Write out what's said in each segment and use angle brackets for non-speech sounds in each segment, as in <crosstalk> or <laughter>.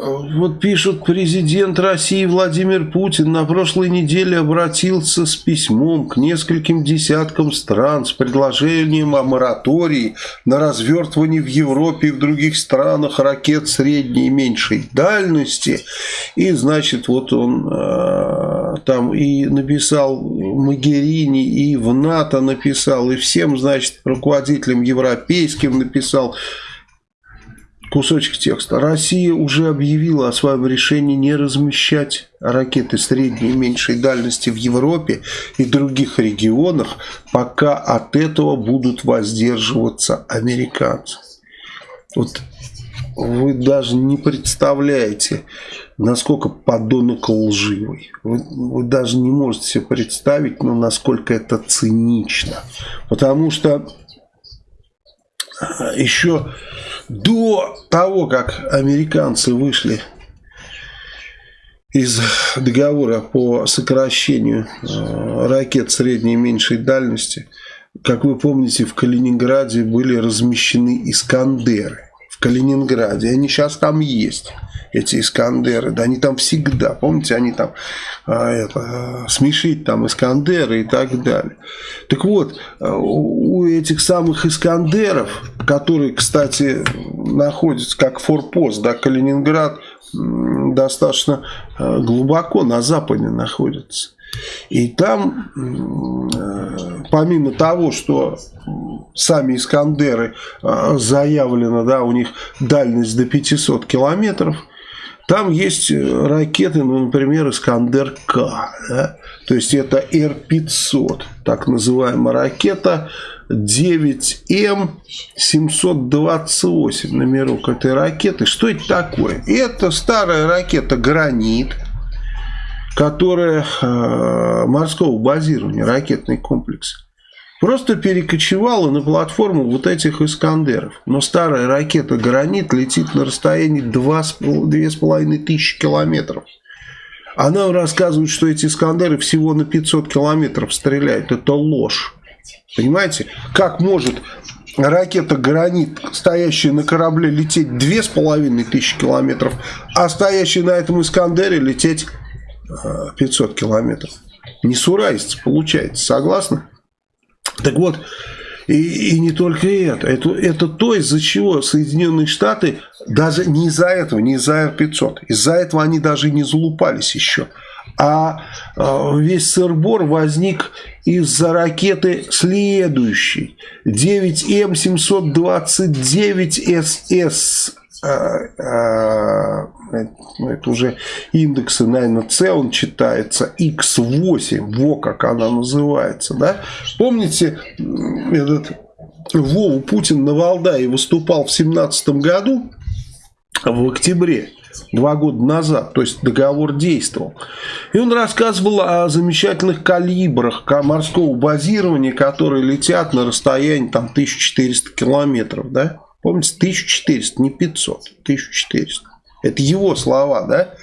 вот пишут, президент России Владимир Путин на прошлой неделе обратился с письмом к нескольким десяткам стран с предложением о моратории на развертывание в Европе и в других странах ракет средней и меньшей дальности. И, значит, вот он э, там и написал Магерини, и в НАТО написал, и всем, значит, руководителям европейским написал, кусочек текста. Россия уже объявила о своем решении не размещать ракеты средней и меньшей дальности в Европе и других регионах, пока от этого будут воздерживаться американцы. Вот вы даже не представляете, насколько подонок лживый. Вы, вы даже не можете себе представить, ну, насколько это цинично. Потому что еще до того, как американцы вышли из договора по сокращению э, ракет средней и меньшей дальности, как вы помните, в Калининграде были размещены «Искандеры». В Калининграде. Они сейчас там есть эти Искандеры, да, они там всегда, помните, они там а, это, смешить там Искандеры и так далее. Так вот, у этих самых Искандеров, которые, кстати, находятся как форпост, да, Калининград достаточно а, глубоко на западе находится. И там, э, помимо того, что сами Искандеры заявлено, да, у них дальность до 500 километров, там есть э, ракеты, ну, например, Искандер-К. Да? То есть это Р-500, так называемая ракета 9М728 номерок этой ракеты. Что это такое? Это старая ракета «Гранит», которая э, морского базирования, ракетный комплекс просто перекочевала на платформу вот этих «Искандеров». Но старая ракета «Гранит» летит на расстоянии 2,5 тысячи километров. Она рассказывает, что эти «Искандеры» всего на 500 километров стреляют. Это ложь. Понимаете? Как может ракета «Гранит», стоящая на корабле, лететь 2500 километров, а стоящая на этом «Искандере» лететь 500 э, километров? Несуразица получается. Согласны? Так вот, и, и не только это. это. Это то, из-за чего Соединенные Штаты, даже не из-за этого, не из-за Р-500, из-за этого они даже не залупались еще. А э, весь сырбор возник из-за ракеты следующей. 9М729СС ну, это уже индексы, наверное, С он читается, X8, во как она называется, да? Помните, этот Вову Путин на Валдае выступал в 17 году, в октябре, два года назад, то есть договор действовал. И он рассказывал о замечательных калибрах морского базирования, которые летят на расстоянии там 1400 километров, да? Помните, 1400, не 500, 1400. Это его слова, да?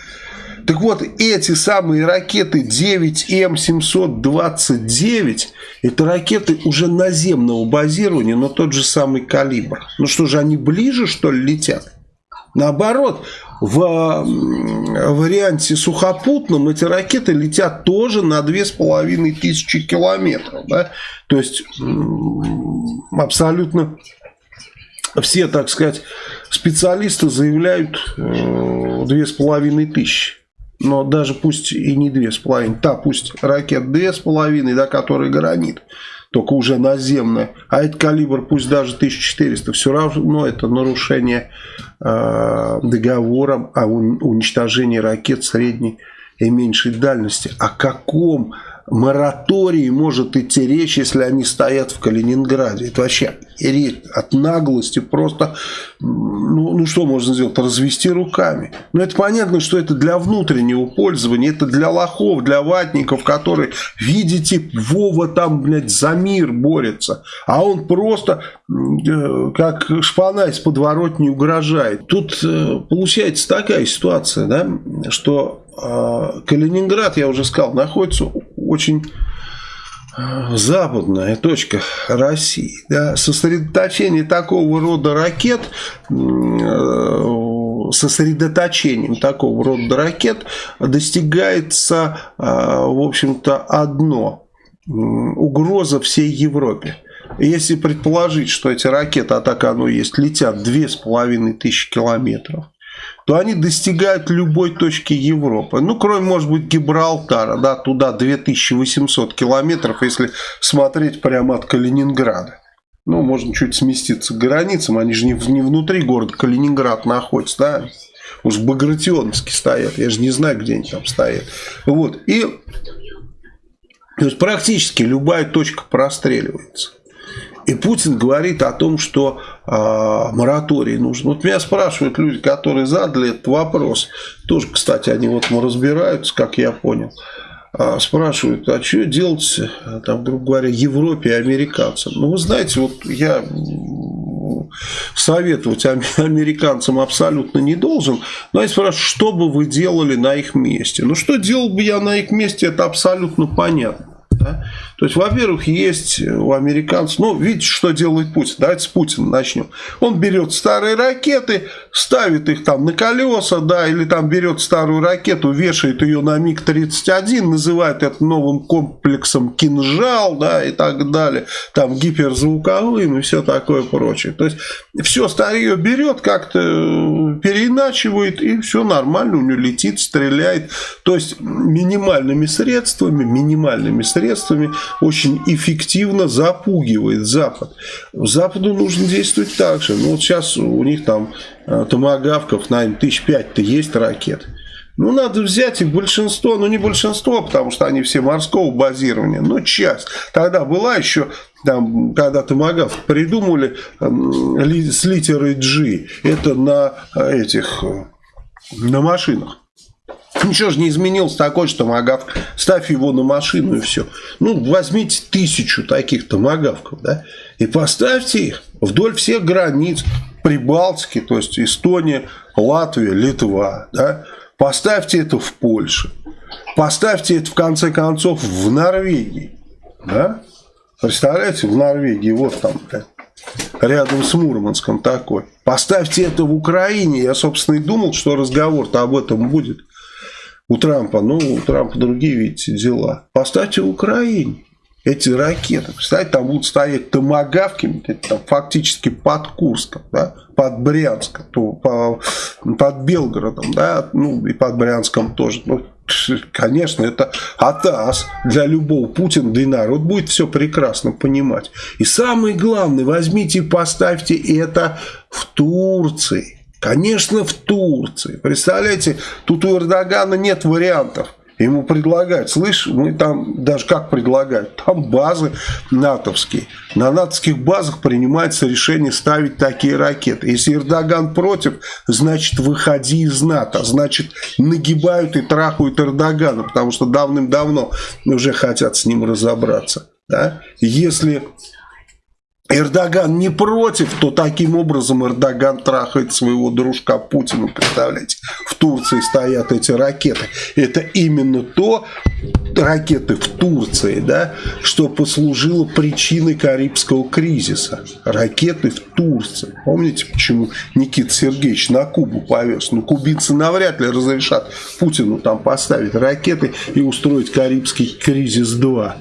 Так вот, эти самые ракеты 9М729, это ракеты уже наземного базирования, но тот же самый калибр. Ну что же, они ближе, что ли, летят? Наоборот, в варианте сухопутном эти ракеты летят тоже на 2500 километров. Да? То есть, абсолютно все, так сказать, специалисты заявляют э, две с половиной тысячи. Но даже пусть и не две с половиной, та пусть ракет две с половиной, да, который гранит, только уже наземная, а этот калибр пусть даже 1400, все равно это нарушение э, договора о уничтожении ракет средней и меньшей дальности. О каком моратории может идти речь, если они стоят в Калининграде. Это вообще речь от наглости просто, ну, ну что можно сделать, развести руками. Но это понятно, что это для внутреннего пользования, это для лохов, для ватников, которые, видите, Вова там, блядь, за мир борется, а он просто э, как шпана из подворотни угрожает. Тут э, получается такая ситуация, да, что э, Калининград, я уже сказал, находится очень э, западная точка России. Да, сосредоточение такого рода ракет э, сосредоточением такого рода ракет достигается, в общем-то, одно – угроза всей Европе. Если предположить, что эти ракеты, а так оно есть, летят 2500 километров, то они достигают любой точки Европы. Ну, кроме, может быть, Гибралтара, да, туда 2800 километров, если смотреть прямо от Калининграда. Ну, можно чуть сместиться к границам, они же не, не внутри города Калининград находятся, да, уж в Багратионовске стоят, я же не знаю, где они там стоят. Вот, и то есть практически любая точка простреливается. И Путин говорит о том, что мораторий нужен. Вот меня спрашивают люди, которые задали этот вопрос. Тоже, кстати, они вот разбираются, как я понял. Э, спрашивают, а что делать, там, грубо говоря, Европе и американцам? Ну, вы знаете, вот я советовать <laughs> американцам абсолютно не должен. Но я спрашиваю, что бы вы делали на их месте? Ну, что делал бы я на их месте, это абсолютно понятно. Да? То есть, во-первых, есть у американцев, ну, видите, что делает Путин, давайте с Путина начнем. Он берет старые ракеты, ставит их там на колеса, да, или там берет старую ракету, вешает ее на МиГ-31, называет это новым комплексом «Кинжал», да, и так далее, там гиперзвуковым и все такое прочее. То есть, все старье берет, как-то переиначивает, и все нормально, у него летит, стреляет. То есть, минимальными средствами, минимальными средствами очень эффективно запугивает Запад. Западу нужно действовать так же. Ну, вот сейчас у них там э, томогавков, наверное, тысяч пять-то есть ракет. Ну, надо взять их большинство, ну, не большинство, потому что они все морского базирования, но часть. Тогда была еще, там, когда томогавк придумали э, с литерой G, это на э, этих, э, на машинах. Ничего же не изменилось такое, что томагавк, ставь его на машину и все. Ну, возьмите тысячу таких томагавков, да, и поставьте их вдоль всех границ Прибалтики, то есть Эстония, Латвия, Литва, да, поставьте это в Польше, поставьте это в конце концов в Норвегии, да, представляете, в Норвегии, вот там, рядом с Мурманском такой. Поставьте это в Украине. Я, собственно, и думал, что разговор-то об этом будет у Трампа. Ну, у Трампа другие, видите, дела. Поставьте Украине эти ракеты. Представляете, там будут стоять томогавки, там, фактически под Курском, да, под Брянском, то, по, под Белгородом, да, ну и под Брянском тоже. Ну, конечно, это атас для любого Путина, да народ будет все прекрасно понимать. И самое главное, возьмите и поставьте это в Турции. Конечно, в Турции. Представляете, тут у Эрдогана нет вариантов. Ему предлагают, слышь, мы там, даже как предлагают, там базы натовские. На натовских базах принимается решение ставить такие ракеты. Если Эрдоган против, значит выходи из НАТО. Значит нагибают и трахают Эрдогана, потому что давным-давно уже хотят с ним разобраться. Да? Если Эрдоган не против, то таким образом Эрдоган трахает своего дружка Путина, представляете? В Турции стоят эти ракеты. Это именно то, ракеты в Турции, да, что послужило причиной Карибского кризиса. Ракеты в Турции. Помните, почему Никита Сергеевич на Кубу повез? Ну, кубинцы навряд ли разрешат Путину там поставить ракеты и устроить Карибский кризис 2.